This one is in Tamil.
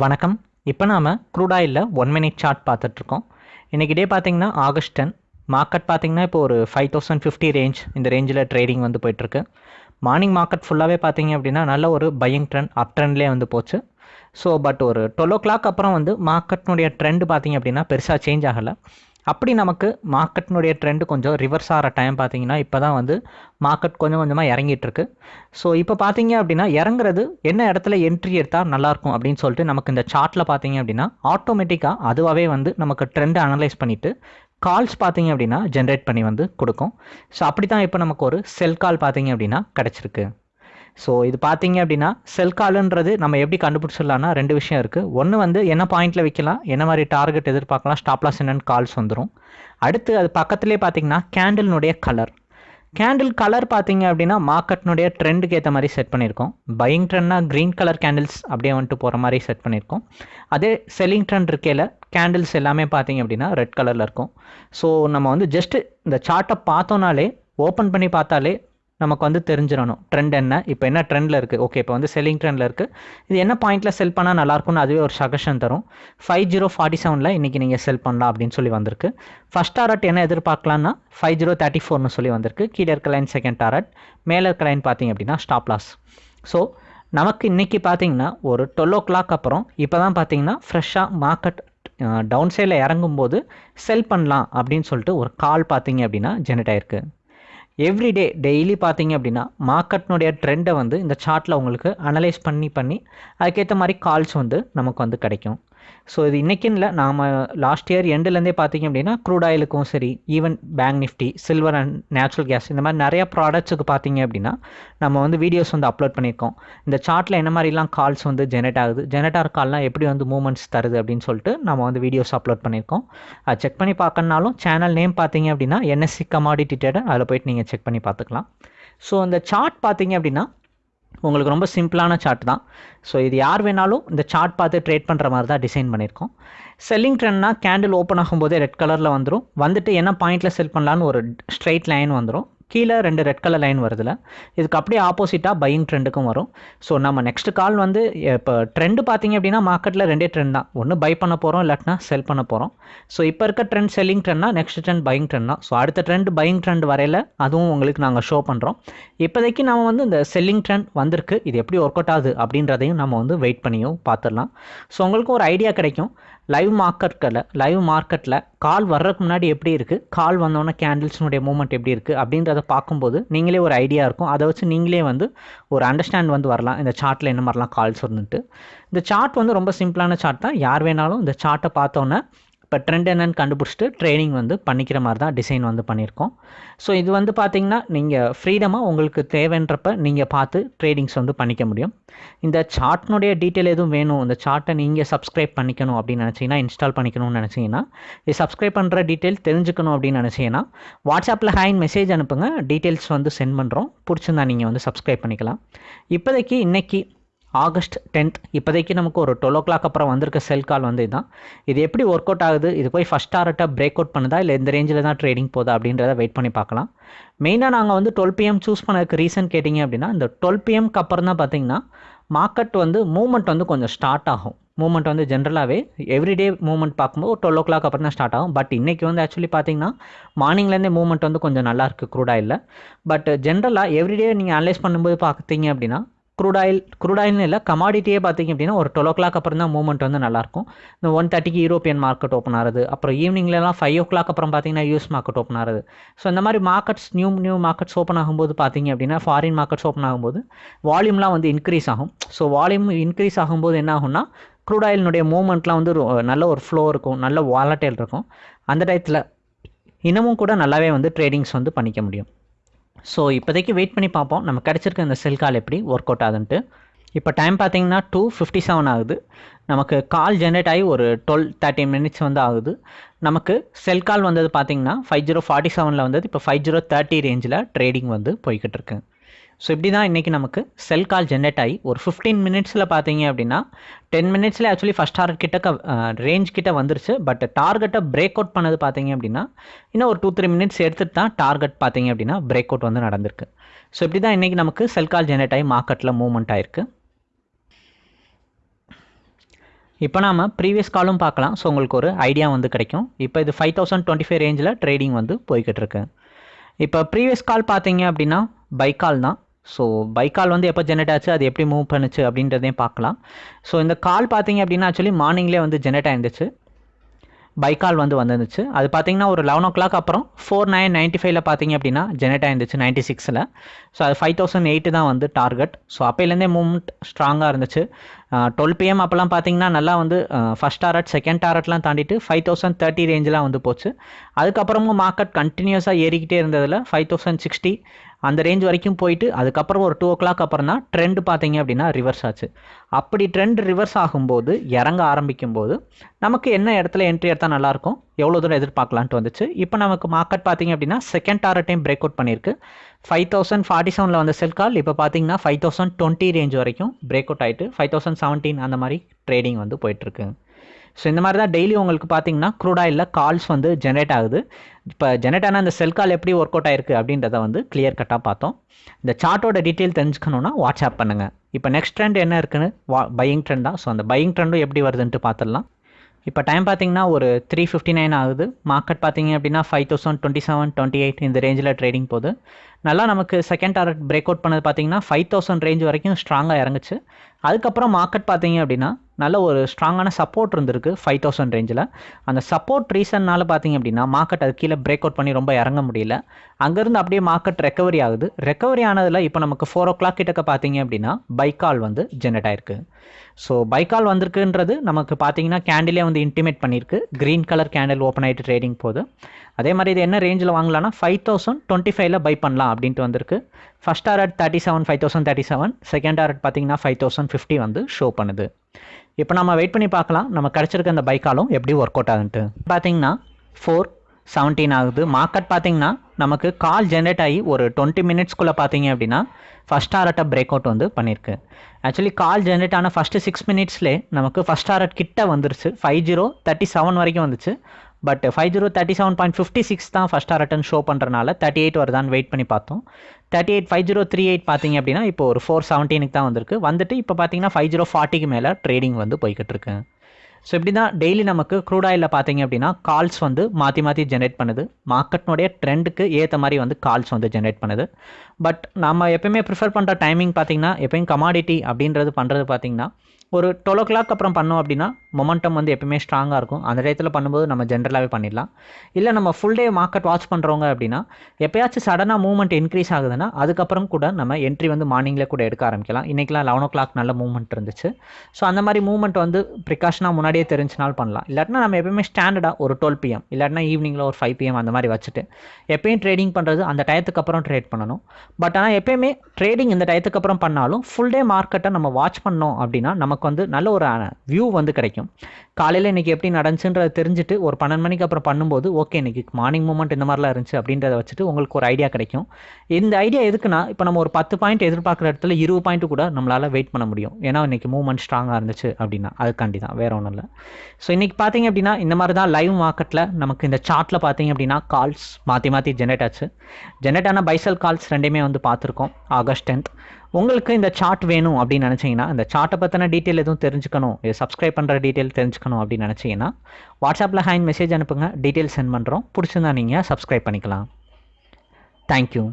வணக்கம். இப்போ நாம் க்ரூடாயில் ஒன் மினிட் சார்ட் பார்த்துட்ருக்கோம். இன்றைக்கி டே பார்த்தீங்கன்னா ஆகஸ்ட் டென் மார்க்கெட் பார்த்தீங்கன்னா இப்போ ஒரு ஃபைவ் தௌசண்ட் ஃபிஃப்டி ரேஞ்ச் இந்த ரேஞ்சில் ட்ரேடிங் வந்து போயிட்டுருக்கு மார்னிங் மார்க்கெட் ஃபுல்லாகவே பார்த்தீங்க அப்படின்னா நல்ல ஒரு பையிங் ட்ரெண்ட் அப் ட்ரெண்ட்லேயே வந்து போச்சு. ஸோ பட் ஒரு டுவெல் ஓ கிளாக் அப்புறம் வந்து மார்க்கெட்னுடைய ட்ரெண்ட் பார்த்தீங்க அப்படின்னா பெருசாக சேஞ்ச் ஆகலை. அப்படி நமக்கு மார்க்கெட்டினுடைய ட்ரெண்டு கொஞ்சம் ரிவர்ஸ் ஆகிற டைம் பார்த்தீங்கன்னா இப்போ தான் வந்து மார்க்கெட் கொஞ்சம் கொஞ்சமாக இறங்கிட்டுருக்கு ஸோ இப்போ பார்த்தீங்க அப்படின்னா இறங்குறது என்ன இடத்துல என்ட்ரி எடுத்தால் நல்லாயிருக்கும் அப்படின்னு சொல்லிட்டு நமக்கு இந்த சார்ட்டில் பார்த்தீங்க அப்படின்னா ஆட்டோமேட்டிக்காக அதுவாகவே வந்து நமக்கு ட்ரெண்டை அனலைஸ் பண்ணிவிட்டு கால்ஸ் பார்த்தீங்க அப்படின்னா ஜென்ரேட் பண்ணி வந்து கொடுக்கும். ஸோ அப்படி தான் இப்போ நமக்கு ஒரு செல் கால் பார்த்தீங்க அப்படின்னா கிடச்சிருக்கு. ஸோ இது பார்த்தீங்க அப்படின்னா செல் காலுன்றது நம்ம எப்படி கண்டுபிடிச்சிடலாம்னா ரெண்டு விஷயம் இருக்குது ஒன்று வந்து என்ன பாயிண்டில் வைக்கலாம் என்ன மாதிரி டார்கெட் எதிர்பார்க்கலாம் ஸ்டாப்லாஸ் என்னென்னு கால்ஸ் வந்துடும் அடுத்து அது பக்கத்துலேயே பார்த்தீங்கன்னா கேண்டில்னுடைய கலர் கேண்டில் கலர் பார்த்தீங்க அப்படின்னா மார்க்கெட்னுடைய ட்ரெண்டுக்கு ஏற்ற மாதிரி செட் பண்ணியிருக்கோம். பையிங் ட்ரெண்ட்னா க்ரீன் கலர் கேண்டில்ஸ் அப்படியே வந்துட்டு போகிற மாதிரி செட் பண்ணியிருக்கோம். அதே செல்லிங் ட்ரெண்ட் இருக்கையில் கேண்டில்ஸ் எல்லாமே பார்த்தீங்க அப்படின்னா ரெட் கலரில் இருக்கும். ஸோ நம்ம வந்து ஜஸ்ட்டு இந்த சார்ட்டை பார்த்தோன்னாலே ஓப்பன் பண்ணி பார்த்தாலே நமக்கு வந்து தெரிஞ்சிடணும். ட்ரெண்ட் என்ன? இப்போ என்ன ட்ரெண்டில் இருக்குது ஓகே இப்போ வந்து செல்லிங் ட்ரெண்டில் இருக்குது இது என்ன பாயிண்ட்டில் செல் பண்ணால் நல்லாயிருக்கும்னு அதுவே ஒரு சஜஷன் தரும். ஃபைவ் ஜீரோ ஃபார்ட்டி செவனில் இன்றைக்கி நீங்கள் செல் பண்ணலாம் அப்படின்னு சொல்லி வந்திருக்கு. ஃபஸ்ட் டாரட் என்ன எதிர்பார்க்கலாம்னா ஃபைவ் ஜீரோ தேர்ட்டி ஃபோர்னு சொல்லி வந்திருக்கு. கீழே இருக்க லைன் செகண்ட் டாரட் மேலே இருக்க லைன் பார்த்தீங்க அப்படின்னா ஸ்டாப் லாஸ் ஸோ நமக்கு இன்றைக்கி பார்த்தீங்கன்னா ஒரு டுவெல் ஓ கிளாக் அப்புறம் இப்போ தான் பார்த்தீங்கன்னா ஃப்ரெஷ்ஷாக மார்க்கெட் டவுன் சைடில் இறங்கும்போது செல் பண்ணலாம் அப்படின்னு சொல்லிட்டு ஒரு கால் பார்த்தீங்க அப்படின்னா ஜெனரேட் ஆயிருக்கு. எவ்ரிடே டெய்லி பார்த்தீங்க அப்படின்னா மார்க்கெட்னுடைய ட்ரெண்டை வந்து இந்த சார்ட்டில் உங்களுக்கு அனலைஸ் பண்ணி பண்ணி அதுக்கேற்ற மாதிரி கால்ஸ் வந்து நமக்கு வந்து கிடைக்கும். ஸோ இது இன்றைக்கின்னு இல்லை நாம் லாஸ்ட் இயர் எண்டுலேருந்தே பார்த்தீங்க அப்படின்னா க்ரூட் ஆயிலுக்கும் சரி even bank nifty silver and natural gas இந்த மாதிரி நிறையா ப்ராடக்ட்ஸுக்கு பார்த்தீங்க அப்படின்னா நம்ம வந்து வீடியோஸ் வந்து அப்லோட் பண்ணியிருக்கோம் இந்த சார்ட்டில் என்ன மாதிரிலாம் கால்ஸ் வந்து ஜெனரேட் ஆகுது ஜெனரேட் ஆகிற கால்லாம் எப்படி வந்து மூமெண்ட்ஸ் தருது அப்படின்னு சொல்லிட்டு நம்ம வந்து வீடியோஸ் அப்லோட் பண்ணியிருக்கோம் அது செக் பண்ணி பார்க்கணுனாலும் சேனல் நேம் பார்த்தீங்க அப்படின்னா என்எஸ்சி கமாடிட்டி ட்ரேடர் அதில் போயிட்டு நீங்கள் செக் பண்ணி பார்த்துக்கலாம். ஸோ இந்த சார்ட் பார்த்தீங்க அப்படின்னா உங்களுக்கு ரொம்ப சிம்பிளான சார்ட் தான். ஸோ இது யார் வேணாலும் இந்த சார்ட் பார்த்து ட்ரேட் பண்ணுற மாதிரி தான் டிசைன் பண்ணியிருக்கோம். செல்லிங் ட்ரெண்ட்னா கேண்டில் ஓப்பன் ஆகும்போதே ரெட் கலரில் வந்துடும் வந்துட்டு என்ன பாயிண்ட்டில் செல் பண்ணலான்னு ஒரு ஸ்ட்ரெயிட் லைன் வந்துடும் கீழே ரெண்டு ரெட் கலர் லைன் வருதுல. இதுக்கு அப்படியே ஆப்போசிட்டாக பையிங் ட்ரெண்டுக்கும் வரும். ஸோ நம்ம நெக்ஸ்ட் கால் வந்து இப்போ ட்ரெண்டு பார்த்தீங்க அப்படின்னா மார்க்கெட்டில் ரெண்டே ட்ரெண்ட் தான். ஒன்று பை பண்ண போகிறோம் இல்லாட்டினா செல் பண்ண போகிறோம் ஸோ இப்போ இருக்க ட்ரெண்ட் செல்லிங் ட்ரெண்ட்னா நெக்ஸ்ட் ட்ரெண்ட் பையிங் ட்ரெண்ட் தான். ஸோ அடுத்த ட்ரெண்ட் பையிங் ட்ரெண்ட் வரையில் அதுவும் உங்களுக்கு நாங்கள் ஷோ பண்ணுறோம் இப்போதைக்கு நம்ம வந்து இந்த செல்லிங் ட்ரெண்ட் வந்திருக்கு. இது எப்படி ஒர்க் அவுட் ஆகுது அப்படின்றதையும் நம்ம வந்து வெயிட் பண்ணியும் பார்த்துடலாம். ஸோ உங்களுக்கு ஒரு ஐடியா கிடைக்கும். லைவ் மார்க்கெட்டில் லைவ் மார்க்கெட்டில் கால் வர்றதுக்கு முன்னாடி எப்படி இருக்குது கால் வந்தோடனே கேண்டில்ஸினுடைய மூமெண்ட் எப்படி இருக்குது அப்படின்றத பார்க்கும்போது நீங்களே ஒரு ஐடியா இருக்கும். அதை வச்சு நீங்களே வந்து ஒரு அண்டர்ஸ்டாண்ட் வந்து வரலாம். இந்த சார்ட்டில் என்ன மாதிரிலாம் கால்ஸ் வந்துட்டு இந்த சார்ட் வந்து ரொம்ப சிம்பிளான சார்ட் தான். யார் வேணாலும் இந்த சார்ட்டை பார்த்தோன்னே இப்போ ட்ரெண்ட் என்னன்னு கண்டுபிடிச்சிட்டு ட்ரைனிங் வந்து பண்ணிக்கிற மாதிரி தான் டிசைன் வந்து பண்ணியிருக்கோம். ஸோ இது வந்து பார்த்திங்கன்னா நீங்கள் ஃப்ரீடமாக உங்களுக்கு தேவைன்றப்ப நீங்கள் பார்த்து ட்ரேடிங்ஸ் வந்து பண்ணிக்க முடியும். இந்த சார்ட்னுடைய டீட்டெயில் எதுவும் வேணும் இந்த சார்ட்டை நீங்கள் சப்ஸ்கிரைப் பண்ணிக்கணும் அப்படின்னு நினச்சிங்கன்னா இன்ஸ்டால் பண்ணிக்கணும்னு நினச்சிங்கன்னா இது சப்ஸ்கிரைப் பண்ணுற டீட்டெயில் தெரிஞ்சுக்கணும் அப்படின்னு நினச்சிங்கன்னா வாட்ஸ்அப்பில் ஹேண்ட் மெசேஜ் அனுப்புங்க டீட்டெயில்ஸ் வந்து சென்ட் பண்ணுறோம் பிடிச்சிருந்தா நீங்கள் வந்து சப்ஸ்கிரைப் பண்ணிக்கலாம். இப்போதைக்கு இன்றைக்கி ஆகஸ்ட் டென்த். இப்போதைக்கு நமக்கு ஒரு டுவெல் ஓ கிளாக் அப்புறம் வந்திருக்க செல் கால் வந்து இதுதான் இது எப்படி ஒர்க் அவுட் ஆகுது? இது போய் ஃபஸ்ட் டாரட்டாக பிரேக் அவுட் பண்ணுதா? இல்லை இந்த ரேஞ்சில் தான் ட்ரேடிங் போதா அப்படின்றத வெயிட் பண்ணி பார்க்கலாம். மெயினாக நாங்கள் வந்து டுவெல் பிஎம் சூஸ் பண்ணதுக்கு ரீசன் கேட்டிங்க அப்படின்னா இந்த டுவெல் பிஎம்க்கு அப்புறம் தான் பார்த்தீங்கன்னா மார்க்கெட் வந்து மூவ்மெண்ட் வந்து கொஞ்சம் ஸ்டார்ட் ஆகும். மூவ்மெண்ட் வந்து ஜென்ரலாகவே எவ்ரிடே மூவ்மெண்ட் பார்க்கும்போது டுவெல் ஓ கிளாக் அப்புறம் தான் ஸ்டார்ட் ஆகும். பட் இன்றைக்கி வந்து ஆக்சுவலி பார்த்தீங்கன்னா மார்னிங்லேருந்தே மூவ்மெண்ட் வந்து கொஞ்சம் நல்லா இருக்குது இல்லை. பட் ஜென்ரலாக எவ்ரிடே நீங்கள் அனலைஸ் பண்ணும்போது பார்த்தீங்க அப்படின்னா க்ரூடாயில் க்ரூடாயில்னு இல்லை கமாடிட்டியே பார்த்தீங்க அப்படின்னா ஒரு டுவெல் ஓ கிளாக் அப்புறம் தான் மூவ்மெண்ட் வந்து நல்லாயிருக்கும். இந்த ஒன் தேர்ட்டிக்கு யூரோப்பியன் மார்க்கெட் ஓப்பன் ஆகுது. அப்புறம் ஈவினிங்லலாம் ஃபைவ் ஓ கிளாக் அப்புறம் பார்த்தீங்கன்னா யூஎஸ் மார்க்கெட் ஓப்பன் ஆகுது. ஸோ இந்த மாதிரி markets new new markets open ஆகும்போது பார்த்தீங்க அப்படின்னா ஃபாரின் மார்க்கெட்ஸ் ஓப்பன் ஆகும்போது வால்யூம்லாம் வந்து இன்க்ரீஸ் ஆகும். ஸோ வால்யூம் இன்க்ரீஸ் ஆகும்போது என்ன ஆகும்னா க்ரூட் ஆயிலினுடைய மூவ்மெண்ட்லாம் வந்து நல்ல ஒரு ஃப்ளோ இருக்கும். நல்ல வாலட்டைல் இருக்கும். அந்த டயத்தில் இன்னமும் கூட நல்லாவே வந்து ட்ரேடிங்ஸ் வந்து பண்ணிக்க முடியும். ஸோ இப்போதைக்கு வெயிட் பண்ணி பார்ப்போம். நம்ம கிடச்சிருக்க இந்த செல் கால் எப்படி ஒர்க் அவுட் ஆகுதுன்ட்டு. இப்போ டைம் பார்த்தீங்கன்னா டூ ஃபிஃப்டி செவன் ஆகுது. நமக்கு கால் ஜென்ரேட் ஆகி ஒரு டுவெல் தேர்ட்டி மினிட்ஸ் வந்து ஆகுது. நமக்கு செல் கால் வந்தது பார்த்தீங்கன்னா ஃபைவ் ஜீரோ ஃபார்ட்டி செவனில் வந்தது. இப்போ ஃபைவ் ஜீரோ தேர்ட்டி ரேஞ்சில் ட்ரேடிங் வந்து போய்கிட்டு இருக்கு. ஸோ இப்படி தான் இன்றைக்கி நமக்கு செல் கால் ஜென்ரேட் ஆகி ஒரு ஃபிஃப்டீன் மினிட்ஸில் பார்த்தீங்க அப்படின்னா டென் மினிட்ஸில் ஆக்சுவலி ஃபஸ்ட் டார்கெட் கிட்ட ரேஞ்ச் கிட்ட வந்துருச்சு. பட் டார்கெட்டை பிரேக் அவுட் பண்ணது பார்த்தீங்க அப்படின்னா இன்னும் ஒரு டூ த்ரீ மினிட்ஸ் எடுத்துட்டு தான் டார்கெட் பார்த்தீங்க அப்படின்னா பிரேக் அவுட் வந்து நடந்திருக்கு. ஸோ இப்படி தான் இன்றைக்கி நமக்கு செல் கால் ஜென்ரேட் ஆகி மார்க்கெட்டில் மூவ்மெண்ட் ஆயிருக்கு. இப்போ நாம ப்ரீவியஸ் காலும் பார்க்கலாம். ஸோ உங்களுக்கு ஒரு ஐடியா வந்து கிடைக்கும். இப்போ இது ஃபைவ் தௌசண்ட் டுவெண்ட்டி ஃபைவ் ரேஞ்சில் ட்ரேடிங் வந்து போய்கிட்டு இருக்கு. இப்போ ப்ரீவியஸ் கால் பார்த்தீங்க அப்படின்னா பைக்கால் தான். ஸோ பைக்கால் வந்து எப்போ ஜெனரேட் ஆச்சு? அது எப்படி மூவ் பண்ணுச்சு? அப்படின்றதையும் பார்க்கலாம். ஸோ இந்த கால் பார்த்தீங்க அப்படின்னா ஆக்சுவலி மார்னிங்லேயே வந்து ஜெனரேட் ஆயிருந்துச்சு. பைக்கால் வந்து வந்துருந்துச்சு. அது பார்த்தீங்கன்னா ஒரு லெவன் ஓ கிளாக் அப்புறம் ஃபோர் நைன் நைன்ட்டி ஃபைவ்ல பார்த்தீங்க அப்படின்னா ஜெனரேட் ஆயிருந்துச்சு நைன்ட்டி சிக்ஸில் ஸோ அது ஃபைவ் தௌசண்ட் எயிட்டு தான் வந்து டார்கெட் ஸோ அப்போலேருந்தே மூவ்மெண்ட் ஸ்ட்ராங்காக இருந்துச்சு. டுவெல் பிஎம் அப்போலாம் பார்த்தீங்கன்னா நல்லா வந்து ஃபஸ்ட் டாரட் செகண்ட் டாரட்லாம் தாண்டிட்டு ஃபைவ் தௌசண்ட் தேர்ட்டி ரேஞ்செலாம் வந்து போச்சு. அதுக்கப்புறமும் மார்க்கெட் கண்டினியூஸாக ஏறிக்கிட்டே இருந்ததில் ஃபைவ் தௌசண்ட் சிக்ஸ்டி அந்த ரேஞ்ச் வரைக்கும் போயிட்டு அதுக்கப்புறம் ஒரு டூ ஓ கிளாக் அப்புறம் தான் ட்ரெண்ட் பார்த்தீங்க அப்படின்னா ரிவர்ஸ் ஆச்சு. அப்படி ட்ரெண்ட் ரிவர்ஸ் ஆகும்போது இறங்க ஆரம்பிக்கும் போது நமக்கு என்ன இடத்துல என்ட்ரி எடுத்தால் நல்லாயிருக்கும்? எவ்வளோ தூரம் எதிர்பார்க்கலான்ட்டு வந்துச்சு. இப்போ நமக்கு மார்க்கெட் பார்த்தீங்க அப்படின்னா செகண்ட் டைம் பிரேக் அவுட் பண்ணியிருக்கு. ஃபைவ் தௌசண்ட் ஃபார்ட்டி செவனில் வந்த செல் கால் இப்போ பார்த்தீங்கன்னா ஃபைவ் தௌசண்ட் டுவெண்ட்டி ரேஞ்ச் வரைக்கும் பிரேக் அவுட் ஆகிட்டு ஃபைவ் தௌசண்ட் செவன்டீன் அந்த மாதிரி ட்ரேடிங் வந்து போயிட்டுருக்கு. ஸோ இந்த மாதிரி தான் டெய்லி உங்களுக்கு பார்த்தீங்கன்னா க்ரூட் ஆயிலில் கால்ஸ் வந்து ஜென்ரேட் ஆகுது. இப்போ ஜென்ரேட் ஆன அந்த செல் கால் எப்படி ஒர்க் அவுட் ஆயிருக்கு அப்படின்றத வந்து கிளியர் கட்டாக பார்த்தோம். இந்த சார்ட்டோட டீட்டெயில் தெரிஞ்சுக்கணுன்னா வாட்ஸ்அப் பண்ணுங்கள் இப்போ நெக்ஸ்ட் ட்ரெண்ட் என்ன இருக்குன்னு வா பையிங் ட்ரெண்ட் தான். ஸோ அந்த பையிங் ட்ரெண்டும் எப்படி வருதுன்ட்டு பார்த்துடலாம். இப்போ டைம் பார்த்தீங்கன்னா ஒரு த்ரீ ஃபிஃப்டி நைன் ஆகுது. மார்க்கெட் பார்த்தீங்க அப்படின்னா five thousand twenty seven twenty eight இந்த ரேஞ்சில் ட்ரேடிங் போகுது. நல்லா நமக்கு செகண்ட் டாரட் பிரேக் அவுட் பண்ணது பார்த்தீங்கன்னா ஃபைவ் தௌசண்ட் ரேஞ்ச் வரைக்கும் ஸ்ட்ராங்காக இறங்குச்சு. அதுக்கப்புறம் மார்க்கெட் பார்த்தீங்க அப்படின்னா நல்ல ஒரு ஸ்ட்ராங்கான சப்போர்ட் இருந்திருக்கு ஃபைவ் தௌசண்ட் ரேஞ்சில் அந்த சப்போர்ட் ரீசன்னால பார்த்தீங்க அப்படின்னா மார்க்கெட் அது கீழே பிரேக் அவுட் பண்ணி ரொம்ப இறங்க முடியல. அங்கேருந்து அப்படியே மார்க்கெட் ரெக்கவரி ஆகுது. ரெக்கவரி ஆனதில் இப்போ நமக்கு ஃபோர் ஓ கிளாக் கிட்டக்க பார்த்தீங்க அப்படின்னா பைக்கால் வந்து ஜெனரேட் ஆயிருக்கு. ஸோ பைக்கால் வந்திருக்குன்றது நமக்கு பார்த்தீங்கன்னா கேண்டிலே வந்து இன்டிமேட் பண்ணியிருக்கு. க்ரீன் கலர் கேண்டில் ஓப்பன் ஆகிட்டு ட்ரேடிங் போகுது. அதே மாதிரி இது என்ன ரேஞ்சில் வாங்கலாம்னா ஃபைவ் தௌசண்ட் டுவெண்ட்டி ஃபைவ்ல பை பண்ணலாம். அப்படின்ட்டு வந்திருக்கு. First target thirty seven five thousand thirty seven second target பார்த்தீங்கன்னா ஃபைவ் தௌசண்ட் ஃபிஃப்டி வந்து ஷோ பண்ணுது. இப்போ நம்ம வெயிட் பண்ணி பார்க்கலாம். நம்ம கிடச்சிருக்க அந்த பைக்காலும் எப்படி ஒர்க் அவுட் ஆகுன்ட்டு பார்த்தீங்கன்னா ஃபோர் செவன்டீன் ஆகுது. மார்க்கெட் பார்த்தீங்கன்னா நமக்கு கால் ஜென்ரேட் ஆகி ஒரு டுவெண்ட்டி மினிட்ஸ்க்குள்ளே பார்த்தீங்க அப்படின்னா ஃபஸ்ட் ஆர்ட்டை பிரேக் அவுட் வந்து பண்ணியிருக்கு ஆக்சுவலி கால் ஜென்ரேட் ஆன ஃபஸ்ட்டு சிக்ஸ் மினிட்ஸ்லே நமக்கு ஃபஸ்ட் ஆர்ட் கிட்ட வந்துருச்சு. ஃபைவ் ஜீரோ தேர்ட்டி செவன் வரைக்கும் வந்துச்சு. But five zero thirty seven point fifty six தான் ஃபஸ்ட் ரிட்டன் ஷோ பண்ணுறனால தேர்ட்டி எயிட் வருதான்னு வெயிட் பண்ணி பார்த்தோம். Thirty eight five zero three eight பார்த்தீங்க அப்படின்னா இப்போ ஒரு ஃபோர் செவன்டீனுக்கு தான் வந்திருக்கு. வந்துட்டு இப்போ பார்த்தீங்கன்னா ஃபைவ் ஜீரோ ஃபார்ட்டிக்கு மேலே ட்ரேடிங் வந்து போய்கிட்டு இருக்கு. ஸோ இப்படி தான் டெய்லி நமக்கு க்ரூட் ஆயிலில் பார்த்தீங்க அப்படின்னா கால்ஸ் வந்து மாற்றி மாற்றி ஜென்ரேட் பண்ணுது. மார்க்கெட்னுடைய ட்ரெண்டுக்கு ஏற்ற மாதிரி வந்து கால்ஸ் வந்து ஜென்ரேட் பண்ணுது. பட் நம்ம எப்பயுமே ப்ரிஃபர் பண்ணுற டைமிங் பார்த்தீங்கன்னா எப்பயும் கமாடிட்டி அப்படின்றது பண்ணுறது பார்த்தீங்கன்னா ஒரு டுவெல் ஓ கிளாக் அப்புறம் பண்ணோம் அப்படின்னா மொமெண்டம் வந்து எப்பயுமே ஸ்ட்ராங்காக இருக்கும். அந்த டயத்தில் பண்ணும்போது நம்ம ஜென்ரலாகவே பண்ணிடலாம். இல்லை நம்ம ஃபுல் டே மார்க்கெட் வாட்ச் பண்ணுறவங்க அப்படின்னா எப்பயாச்சும் சடனாக மூவ்மெண்ட் இன்க்ரீஸ் ஆகுதுன்னா அதுக்கப்புறம் கூட நம்ம என்ட்ரி வந்து மார்னிங்கில் கூட எடுக்க ஆரம்பிக்கலாம். இன்றைக்கெலாம் லெவன் ஓ கிளாக் நல்ல மூவ்மெண்ட் இருந்துச்சு. ஸோ அந்த மாதிரி மூவ்மெண்ட் வந்து ப்ரிகாஷனாக முன்னாடியே தெரிஞ்சுனாலும் பண்ணலாம். இல்லாட்டினா நம்ம எப்பயுமே ஸ்டாண்டர்டாக ஒரு டுவெல் பிஎம் இல்லாட்டினா ஈவினிங்கில் ஒரு ஃபைவ் பிஎம் அந்த மாதிரி வச்சுட்டு எப்பயும் ட்ரேடிங் பண்ணுறது அந்த டயத்துக்கு அப்புறம் ட்ரேட் பண்ணணும். பட் ஆனால் எப்பயுமே ட்ரேடிங் இந்த டயத்துக்கு அப்புறம் பண்ணாலும் ஃபுல் டே மார்க்கெட்டை நம்ம வாட்ச் பண்ணோம் அப்படின்னா நமக்கு வந்து நல்ல ஒரு வியூ வந்து கிடைக்கும். காலையில் இன்றைக்கி எப்படி நடந்துச்சுன்றதை தெரிஞ்சுட்டு ஒரு பன்னெண்டு மணிக்கு அப்புறம் பண்ணும்போது ஓகே இன்றைக்கி மார்னிங் மூமெண்ட் இந்த மாதிரிலாம் இருந்துச்சு அப்படின்றத வச்சுட்டு உங்களுக்கு ஒரு ஐடியா கிடைக்கும். இந்த ஐடியா எதுக்குன்னா இப்போ நம்ம ஒரு பத்து பாயிண்ட் எதிர்பார்க்குற இடத்துல இருபது பாயிண்ட் கூட நம்மளால் வெயிட் பண்ண முடியும். ஏன்னா இன்றைக்கி மூவ்மெண்ட் ஸ்ட்ராங்காக இருந்துச்சு அப்படின்னா அதுக்காண்டி தான் வேறு ஒன்றும் இல்லை. ஸோ இன்றைக்கி பார்த்தீங்க அப்படின்னா இந்த மாதிரி தான் லைவ் மார்க்கெட்டில் நமக்கு இந்த சார்ட்டில் பார்த்தீங்க அப்படின்னா கால்ஸ் மாற்றி மாற்றி ஜென்ரேட் ஆச்சு. ஜென்ரேட் ஆன பைசல் கால்ஸ் ரெண்டுமே வந்து பார்த்துருக்கோம் ஆகஸ்ட் டென்த் உங்களுக்கு இந்த சார்ட் வேணும் அப்படின்னு நினச்சிங்கன்னா இந்த சார்ட்டை பற்றின டீட்டெயில் எதுவும் தெரிஞ்சுக்கணும் இது சப்ஸ்கிரைப் பண்ணுற டீட்டெயில் தெரிஞ்சுக்கணும் அப்படின்னு நினச்சிங்கன்னா வாட்ஸ்அப்பில் ஹேண்ட் மெசேஜ் அனுப்புங்க டீட்டெயில் சென்ட் பண்ணுறோம் பிடிச்சிருந்தா நீங்கள் சப்ஸ்கிரைப் பண்ணிக்கலாம். தேங்க்யூ